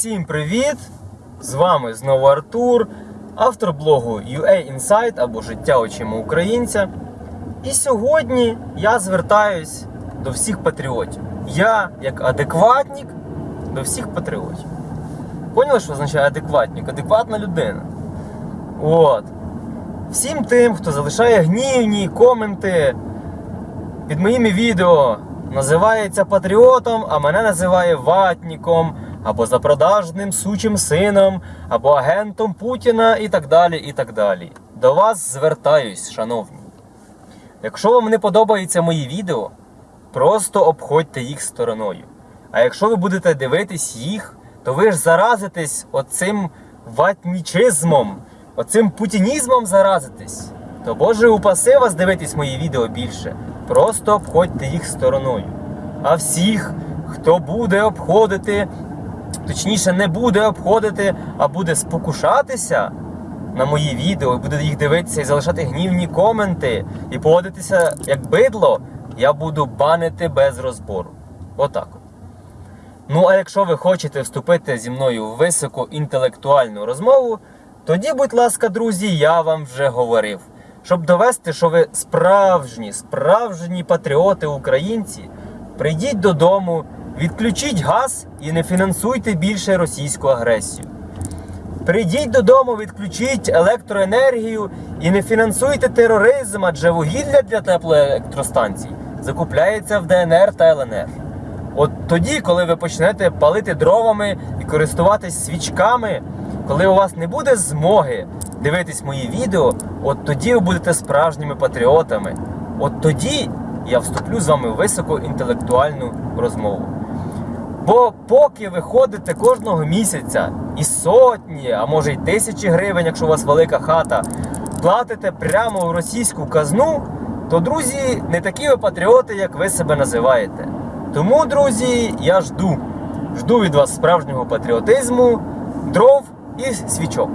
Усім привіт! З вами знову Артур, автор блогу UA Insight або Життя очима українця. І сьогодні я звертаюсь до всіх патріотів. Я, як адекватник, до всіх патріотів. Поняли, що означає адекватник? Адекватна людина. От. Всім тим, хто залишає гнівні коменти під моїми відео, називається патріотом, а мене називає ватніком, або запродажним сучим сином, або агентом Путіна і так далі. і так далі. До вас звертаюсь, шановні. Якщо вам не подобаються мої відео, просто обходьте їх стороною. А якщо ви будете дивитись їх, то ви ж заразитесь оцим ватнічизмом, оцим путінізмом заразитесь. То Боже упаси вас дивитись мої відео більше. Просто обходьте їх стороною. А всіх, хто буде обходити, точніше, не буде обходити, а буде спокушатися на мої відео, і буде їх дивитися і залишати гнівні коменти, і поводитися як бидло, я буду банити без розбору. Отак. от. Ну, а якщо ви хочете вступити зі мною в високоінтелектуальну розмову, тоді, будь ласка, друзі, я вам вже говорив. Щоб довести, що ви справжні, справжні патріоти українці, прийдіть додому, відключіть газ і не фінансуйте більше російську агресію. Прийдіть додому, відключіть електроенергію і не фінансуйте тероризм, адже вугілля для теплоелектростанцій закупляється в ДНР та ЛНР. От тоді, коли ви почнете палити дровами і користуватись свічками, коли у вас не буде змоги дивитись мої відео, от тоді ви будете справжніми патріотами. От тоді я вступлю з вами в високоінтелектуальну розмову. Бо поки ви ходите кожного місяця і сотні, а може й тисячі гривень, якщо у вас велика хата, платите прямо в російську казну, то друзі, не такі ви патріоти, як ви себе називаєте. Тому, друзі, я жду. Жду від вас справжнього патріотизму, дров і свічок.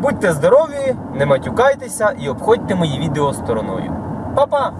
Будьте здорові, не матюкайтеся і обходьте мої відео стороною. Па-па!